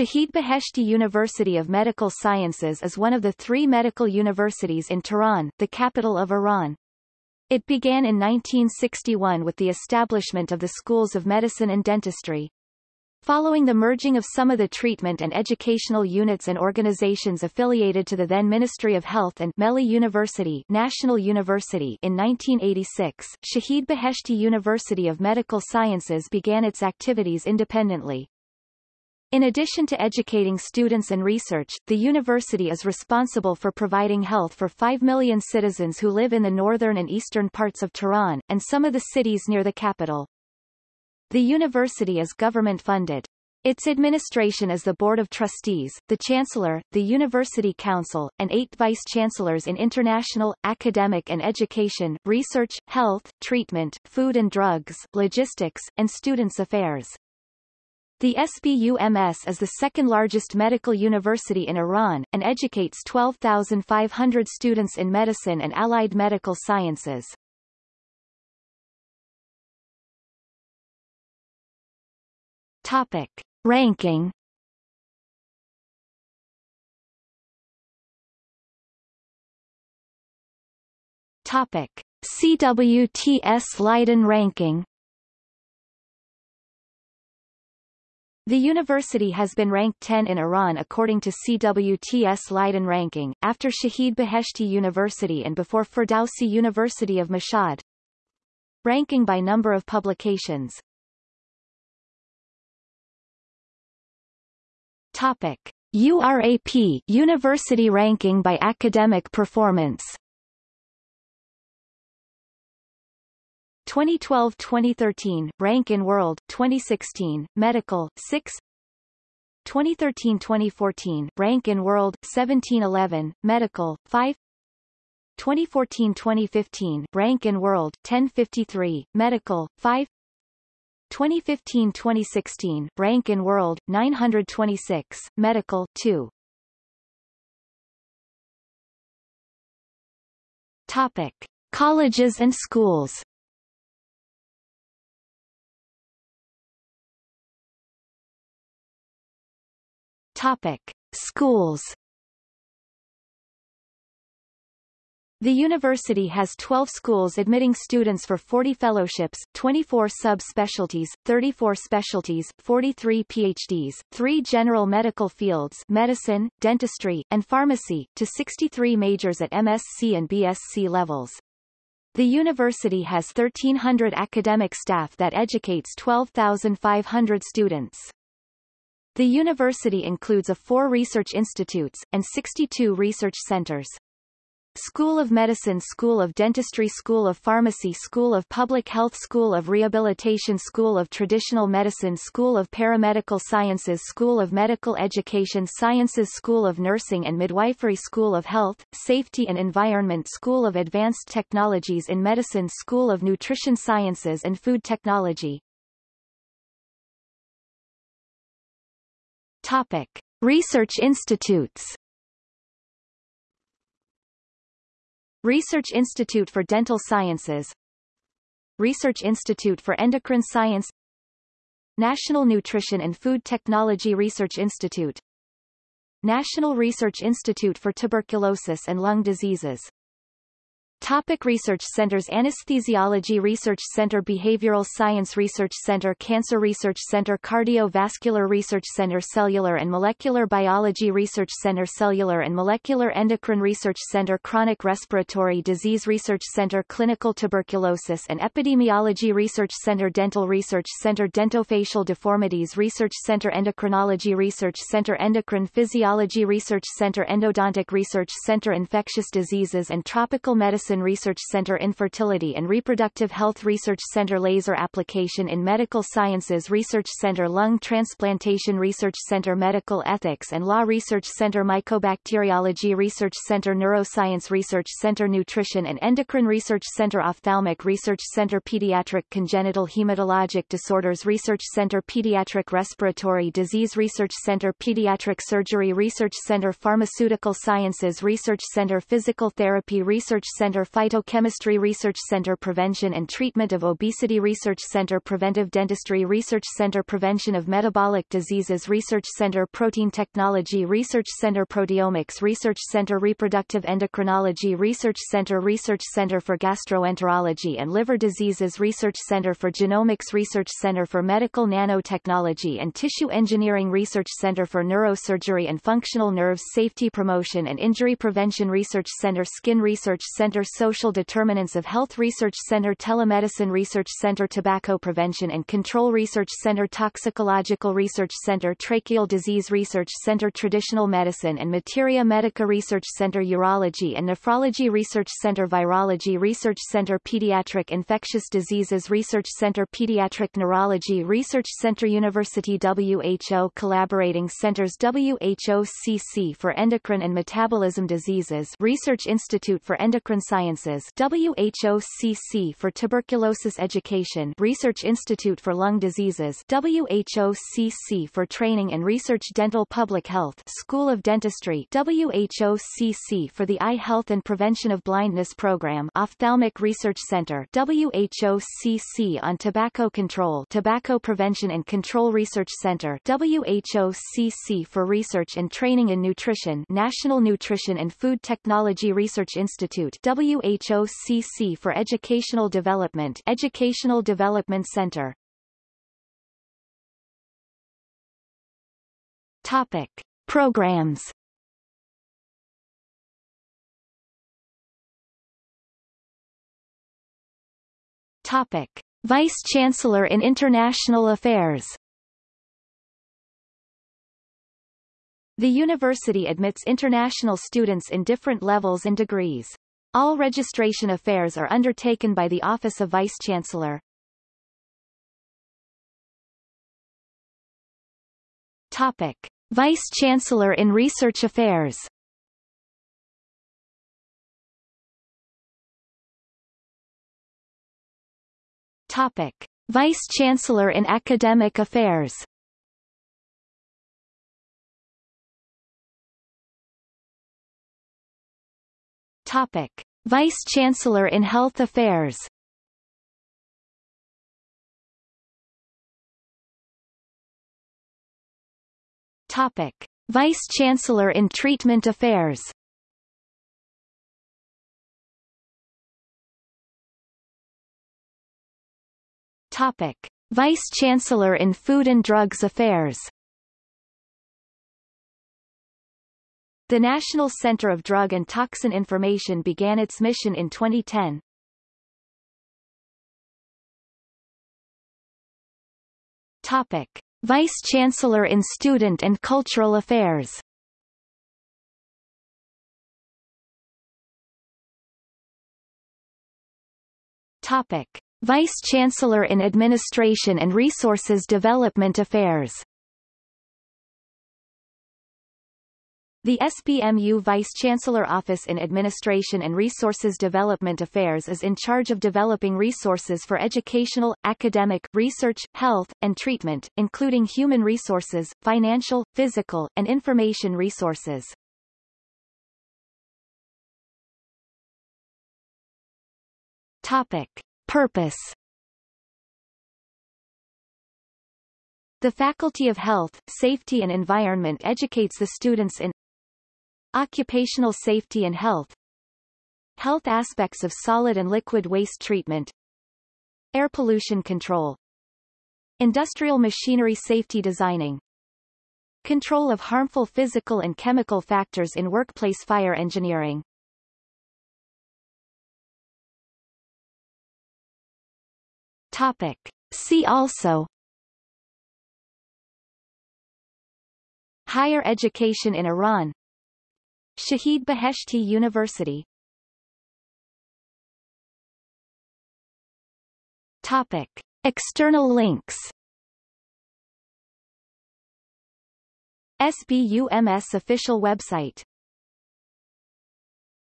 Shahid Beheshti University of Medical Sciences is one of the three medical universities in Tehran, the capital of Iran. It began in 1961 with the establishment of the schools of medicine and dentistry. Following the merging of some of the treatment and educational units and organizations affiliated to the then Ministry of Health and Melli University, National University in 1986, Shahid Beheshti University of Medical Sciences began its activities independently. In addition to educating students and research, the university is responsible for providing health for 5 million citizens who live in the northern and eastern parts of Tehran, and some of the cities near the capital. The university is government-funded. Its administration is the Board of Trustees, the Chancellor, the University Council, and eight vice-chancellors in international, academic and education, research, health, treatment, food and drugs, logistics, and students' affairs. The SBUMS is the second largest medical university in Iran, and educates 12,500 students in medicine and allied medical sciences. Topic. Ranking Topic. CWTS Leiden ranking The university has been ranked 10 in Iran according to CWTS Leiden ranking, after Shahid Beheshti University and before Ferdowsi University of Mashhad. Ranking by number of publications Topic. URAP University ranking by academic performance 2012-2013, rank in world, 2016, medical, 6 2013-2014, rank in world, 1711, medical, 5 2014-2015, rank in world, 1053, medical, 5 2015-2016, rank in world, 926, medical, 2 Topic. Colleges and schools Topic. Schools The university has 12 schools admitting students for 40 fellowships, 24 sub-specialties, 34 specialties, 43 PhDs, 3 general medical fields medicine, dentistry, and pharmacy, to 63 majors at MSc and BSc levels. The university has 1,300 academic staff that educates 12,500 students. The university includes a four research institutes, and 62 research centers. School of Medicine School of Dentistry School of Pharmacy School of Public Health School of Rehabilitation School of Traditional Medicine School of Paramedical Sciences School of Medical Education Sciences School of Nursing and Midwifery School of Health, Safety and Environment School of Advanced Technologies in Medicine School of Nutrition Sciences and Food Technology Topic. Research institutes. Research Institute for Dental Sciences. Research Institute for Endocrine Science. National Nutrition and Food Technology Research Institute. National Research Institute for Tuberculosis and Lung Diseases Topic research centers Anesthesiology Research Center Behavioral Science Research Center Cancer Research Center Cardiovascular Research Center Cellular and Molecular Biology Research Center Cellular and Molecular Endocrine Research Center Chronic Respiratory Disease Research Center Clinical Tuberculosis and Epidemiology Research Center Dental Research Center Dentofacial Deformities Research Center Endocrinology Research Center Endocrine Physiology Research Center Endodontic Research Center Infectious Diseases and Tropical Medicine Medicine Research Center Infertility and Reproductive Health Research Center Laser Application in Medical Sciences Research Center Lung Transplantation Research Center Medical Ethics and Law Research Center Mycobacteriology Research Center Neuroscience Research Center Nutrition and Endocrine Research Center Ophthalmic Research Center Pediatric Congenital Hematologic Disorders Research Center Pediatric Respiratory Disease Research Center Pediatric Surgery Research Center Pharmaceutical Sciences Research Center Physical Therapy Research Center Center Phytochemistry Research Center Prevention and Treatment of Obesity Research Center Preventive Dentistry Research Center Prevention of Metabolic Diseases Research Center Protein Technology Research Center Proteomics Research Center Reproductive Endocrinology Research Center Research Center for Gastroenterology and Liver Diseases Research Center for Genomics Research Center for Medical Nanotechnology and Tissue Engineering Research Center for Neurosurgery and Functional Nerves Safety Promotion and Injury Prevention Research Center Skin Research Center Social Determinants of Health Research Center Telemedicine Research Center Tobacco Prevention and Control Research Center Toxicological Research Center Tracheal Disease Research Center Traditional Medicine and Materia Medica Research Center Urology and Nephrology Research Center Virology Research Center Pediatric Infectious Diseases Research Center Pediatric Neurology Research Center University WHO Collaborating Centers WHOCC for Endocrine and Metabolism Diseases Research Institute for Endocrine Sciences WHOCC for Tuberculosis Education Research Institute for Lung Diseases WHOCC for Training and Research Dental Public Health School of Dentistry WHOCC for the Eye Health and Prevention of Blindness Program Ophthalmic Research Center WHOCC on Tobacco Control Tobacco Prevention and Control Research Center WHOCC for Research and Training in Nutrition National Nutrition and Food Technology Research Institute WHOCC for Educational Development Educational Development Center Topic. Programs Topic. Vice-Chancellor in International Affairs The university admits international students in different levels and degrees. All registration affairs are undertaken by the Office of Vice-Chancellor. Topic. Vice-Chancellor in Research Affairs Topic. Vice-Chancellor in Academic Affairs Topic. Vice-Chancellor in Health Affairs Topic. Vice-Chancellor in Treatment Affairs Topic. Vice-Chancellor in Food and Drugs Affairs The National Center of Drug and Toxin Information began its mission in 2010. Topic. Vice-Chancellor in Student and Cultural Affairs Topic. Vice-Chancellor in Administration and Resources Development Affairs The SBMU Vice-Chancellor Office in Administration and Resources Development Affairs is in charge of developing resources for educational, academic, research, health, and treatment, including human resources, financial, physical, and information resources. Topic. Purpose The Faculty of Health, Safety and Environment educates the students in Occupational safety and health Health aspects of solid and liquid waste treatment Air pollution control Industrial machinery safety designing Control of harmful physical and chemical factors in workplace fire engineering Topic. See also Higher education in Iran Shahid Beheshti University. Topic. External links. SBUMS official website